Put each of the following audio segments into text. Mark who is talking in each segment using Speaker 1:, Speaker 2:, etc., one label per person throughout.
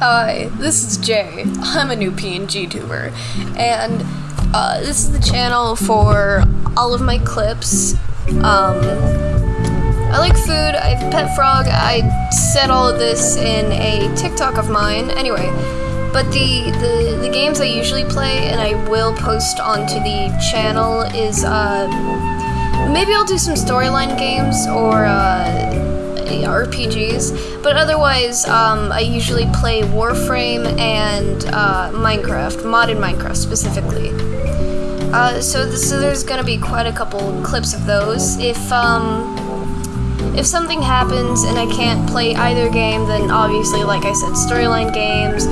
Speaker 1: Hi, this is Jay. I'm a new PNG tuber, and uh, this is the channel for all of my clips. Um, I like food, I have a pet frog, I said all of this in a TikTok of mine. Anyway, but the, the, the games I usually play and I will post onto the channel is, uh, maybe I'll do some storyline games or, uh, RPGs, but otherwise, um, I usually play Warframe and uh, Minecraft, modded Minecraft specifically. Uh, so, this, so there's gonna be quite a couple clips of those. If um, if something happens and I can't play either game, then obviously, like I said, storyline games,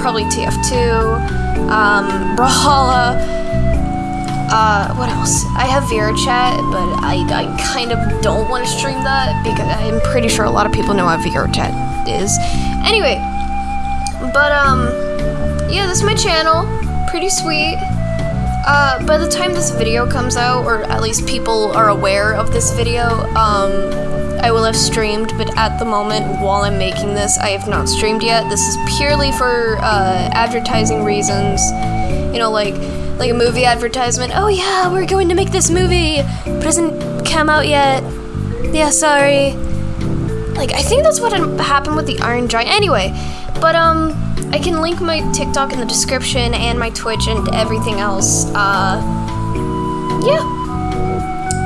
Speaker 1: probably TF2, um, Brawlhalla. Uh, what else? I have VRChat, but I, I kind of don't want to stream that because I'm pretty sure a lot of people know what VRChat is. Anyway, but, um, yeah, this is my channel. Pretty sweet. Uh, by the time this video comes out, or at least people are aware of this video, um, I will have streamed, but at the moment, while I'm making this, I have not streamed yet. This is purely for, uh, advertising reasons. You know, like, like a movie advertisement. Oh yeah, we're going to make this movie, but it hasn't come out yet. Yeah, sorry. Like I think that's what happened with the Iron Giant. Anyway, but um, I can link my TikTok in the description and my Twitch and everything else. Uh, yeah,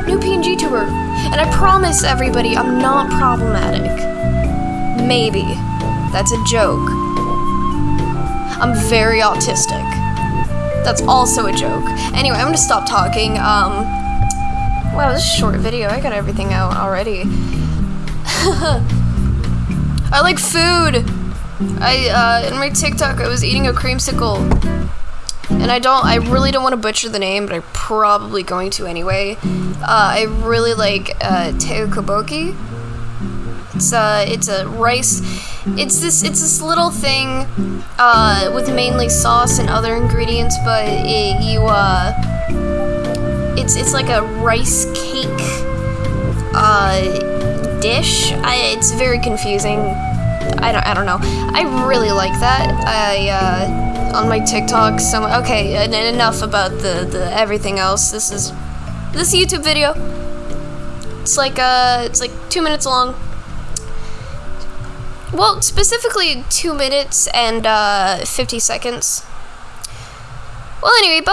Speaker 1: new PNG tuber, and I promise everybody I'm not problematic. Maybe that's a joke. I'm very autistic. That's also a joke. Anyway, I'm gonna stop talking. Um, wow, this is a short video. I got everything out already. I like food. I, uh, in my TikTok, I was eating a creamsicle. And I don't, I really don't want to butcher the name, but I'm probably going to anyway. Uh, I really like, uh, Teo. It's, uh, it's a rice it's this it's this little thing uh, with mainly sauce and other ingredients, but it, you uh, it's it's like a rice cake uh, dish. I, it's very confusing. I don't I don't know. I really like that. I uh, on my TikTok. Some okay. And Enough about the the everything else. This is this YouTube video. It's like uh, it's like two minutes long. Well, specifically two minutes and uh, 50 seconds. Well, anyway, bye.